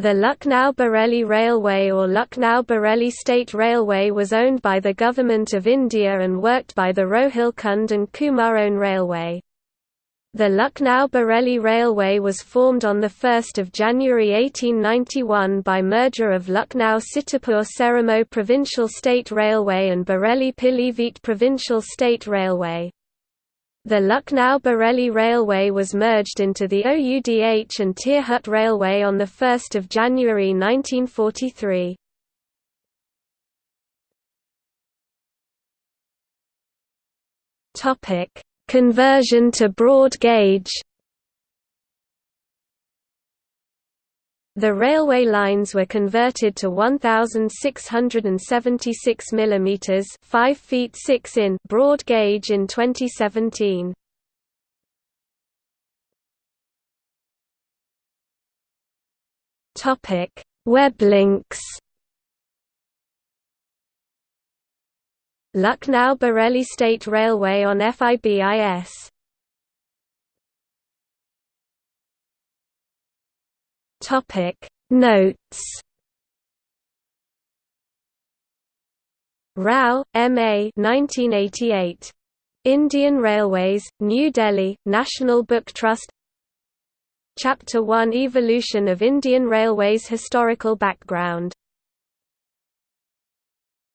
The Lucknow-Bareilly Railway or Lucknow-Bareilly State Railway was owned by the Government of India and worked by the Rohilkhand and Kumaon Railway. The Lucknow-Bareilly Railway was formed on 1 January 1891 by merger of Lucknow-Sitapur-Seramau Provincial State Railway and Bareilly-Pilibhit Provincial State Railway. The Lucknow-Bareilly Railway was merged into the OUDH and Tirhut Railway on 1 January 1943. Conversion to broad gauge The railway lines were converted to 1676 mm 5 feet 6 in broad gauge in 2017. Topic: Web links. Lucknow Bareilly State Railway on FIBIS Topic Notes Rao, M. A. 1988. Indian Railways, New Delhi, National Book Trust Chapter 1 Evolution of Indian Railways Historical background